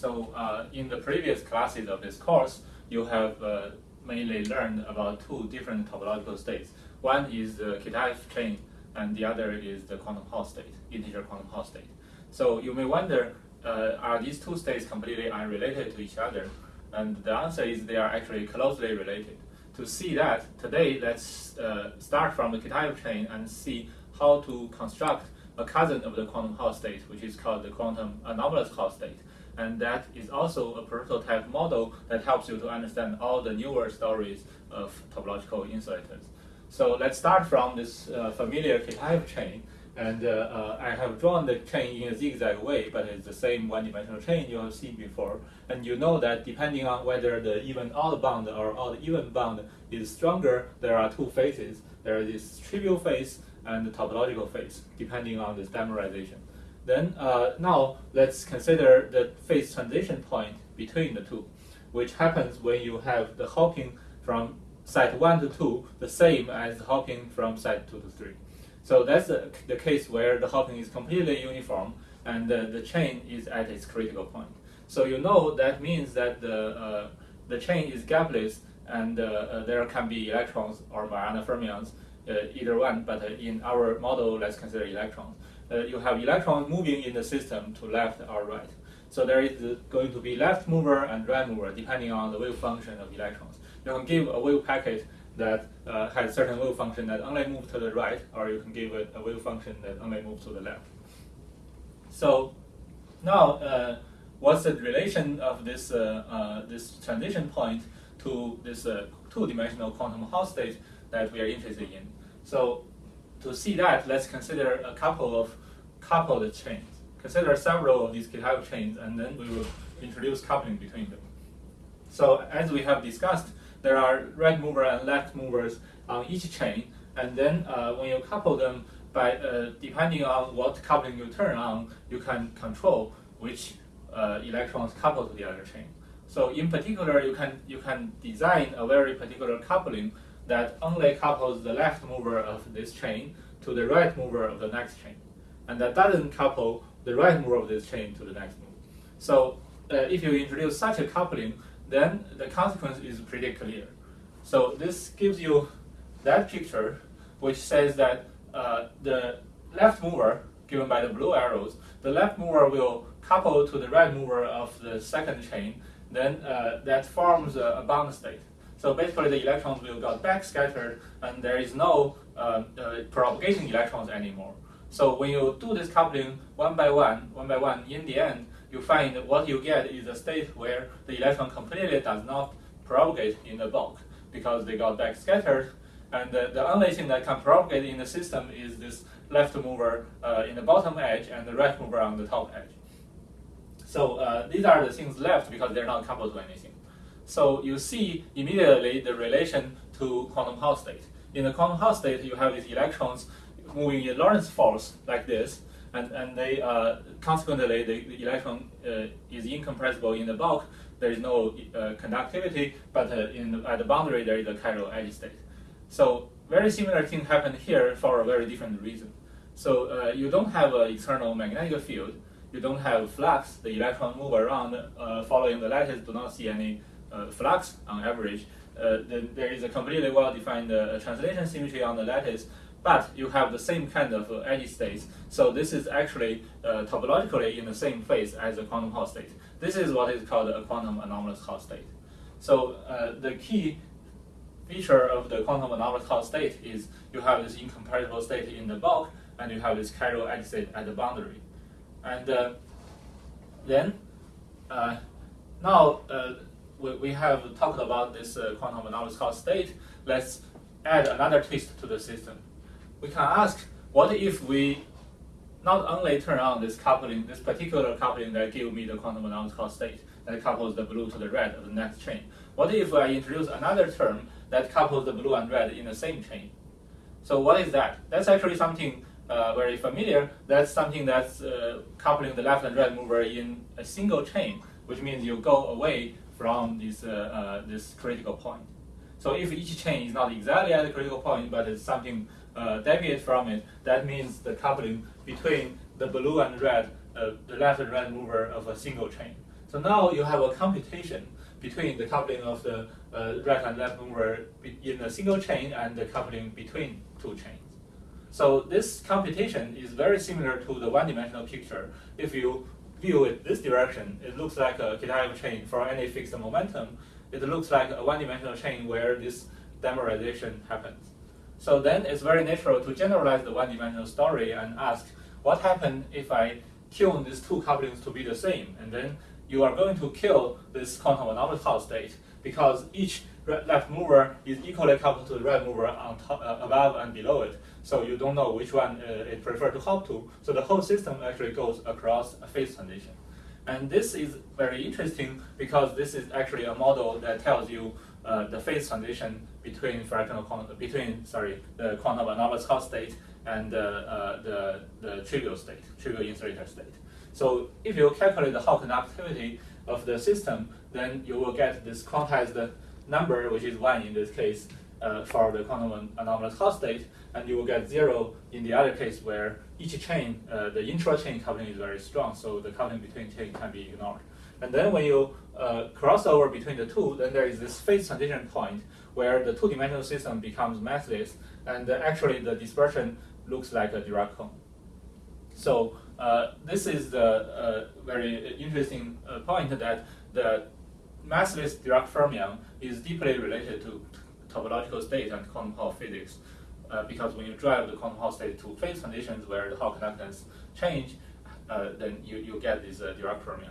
So uh, in the previous classes of this course, you have uh, mainly learned about two different topological states. One is the Kitaev chain, and the other is the quantum Hall state, integer quantum Hall state. So you may wonder, uh, are these two states completely unrelated to each other? And the answer is they are actually closely related. To see that, today let's uh, start from the Kitaev chain and see how to construct a cousin of the quantum Hall state, which is called the quantum anomalous Hall state. And that is also a prototype model that helps you to understand all the newer stories of topological insulators. So let's start from this uh, familiar Kitaev chain. And uh, uh, I have drawn the chain in a zigzag way, but it's the same one-dimensional chain you have seen before. And you know that depending on whether the even odd bound or odd even bound is stronger, there are two phases. There is this trivial phase and the topological phase, depending on this dimerization. Then uh, now let's consider the phase transition point between the two, which happens when you have the hopping from site 1 to 2 the same as hopping from site 2 to 3. So that's the, the case where the hopping is completely uniform and uh, the chain is at its critical point. So you know that means that the, uh, the chain is gapless and uh, uh there can be electrons or Majorana fermions, uh, either one, but in our model, let's consider electrons. You have electrons moving in the system to left or right. So there is going to be left mover and right mover depending on the wave function of electrons. You can give a wave packet that uh, has certain wave function that only move to the right, or you can give it a wave function that only moves to the left. So now, uh, what's the relation of this uh, uh this transition point to this uh, two-dimensional quantum Hall state that we are interested in? So to see that, let's consider a couple of coupled chains. Consider several of these Kitaev chains, and then we will introduce coupling between them. So as we have discussed, there are right mover and left movers on each chain, and then uh, when you couple them by uh, depending on what coupling you turn on, you can control which uh, electrons couple to the other chain. So in particular, you can you can design a very particular coupling that only couples the left mover of this chain to the right mover of the next chain, and that doesn't couple the right mover of this chain to the next move. So uh, if you introduce such a coupling, then the consequence is pretty clear. So this gives you that picture, which says that uh, the left mover, given by the blue arrows, the left mover will couple to the right mover of the second chain, then uh, that forms a, bound state. So basically the electrons will get backscattered and there is no uh, uh, propagating electrons anymore. So when you do this coupling one by one, one by one, in the end, you find what you get is a state where the electron completely does not propagate in the bulk because they got back scattered. And the, the only thing that can propagate in the system is this left mover uh, in the bottom edge and the right mover on the top edge. So uh, these are the things left because they're not coupled to anything. So you see immediately the relation to quantum Hall state. In the quantum Hall state, you have these electrons moving in Lorentz force like this, and, and they uh, consequently the, the electron uh, is incompressible in the bulk. There is no uh, conductivity, but uh, in at the boundary there is a chiral edge state. So very similar thing happened here for a very different reason. So uh, you don't have an external magnetic field. You don't have flux. The electron move around uh, following the lattice. Do not see any flux on average. The, there is a completely well-defined translation symmetry on the lattice but you have the same kind of uh, edge states. So this is actually uh, topologically in the same phase as a quantum Hall state. This is what is called a quantum anomalous Hall state. So uh, the key feature of the quantum anomalous Hall state is you have this incompressible state in the bulk, and you have this chiral edge state at the boundary. And uh, then, uh, now uh, we, we have talked about this quantum anomalous state. Let's add another twist to the system we can ask, what if we not only turn on this coupling, this particular coupling that give me the quantum anomalous state that couples the blue to the red of the next chain. What if I introduce another term that couples the blue and red in the same chain? So what is that? That's actually something uh, very familiar. That's something that's uh, coupling the left and right mover in a single chain, which means you go away from this, uh, uh this critical point. So if each chain is not exactly at the critical point, but it's something uh, deviate from it, that means the coupling between the blue and red, uh, the left and right mover of a single chain. So now you have a computation between the coupling of the uh, right and left mover in a single chain and the coupling between two chains. So this computation is very similar to the one-dimensional picture. If you view it this direction, it looks like a Kitaev chain for any fixed momentum. It looks like a one-dimensional chain where this dimerization happens. So then it's very natural to generalize the one-dimensional story and ask, what happens if I tune these two couplings to be the same? And then you are going to kill this quantum Hall state because each left mover is equally coupled to the right mover on top, uh, above and below it. So you don't know which one uh, it prefer to hop to. So the whole system actually goes across a phase transition. And this is very interesting because this is actually a model that tells you uh, the phase transition between fractional between sorry the quantum anomalous Hall state and uh, the the trivial state, trivial insulator state. So if you calculate the Hall conductivity of the system, then you will get this quantized number, which is 1 in this case, uh, for the quantum anomalous Hall state, and you will get 0 in the other case where each chain, uh, the intra-chain coupling is very strong, so the coupling between chains can be ignored. And then when you uh, cross over between the two, then there is this phase transition point where the two-dimensional system becomes massless, and actually the dispersion looks like a Dirac cone. So this is the uh, very interesting uh, point that the massless Dirac fermion is deeply related to topological state and quantum Hall physics. Uh, because when you drive the quantum Hall state to phase transitions where the Hall conductance change, uh, then you, you get this uh, Dirac fermion.